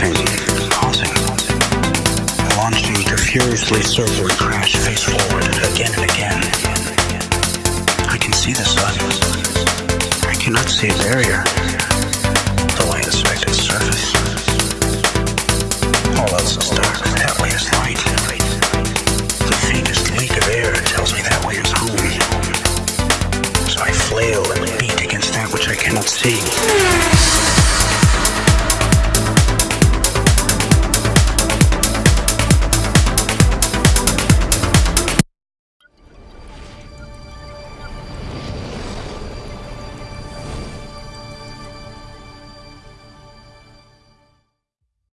Crossing. Launching to furiously circle crash face forward again and again. I can see the sun. I cannot see a barrier, though I inspect its surface. All else is dark, that way is light. The faintest leak of air tells me that way is home. So I flail and beat against that which I cannot see.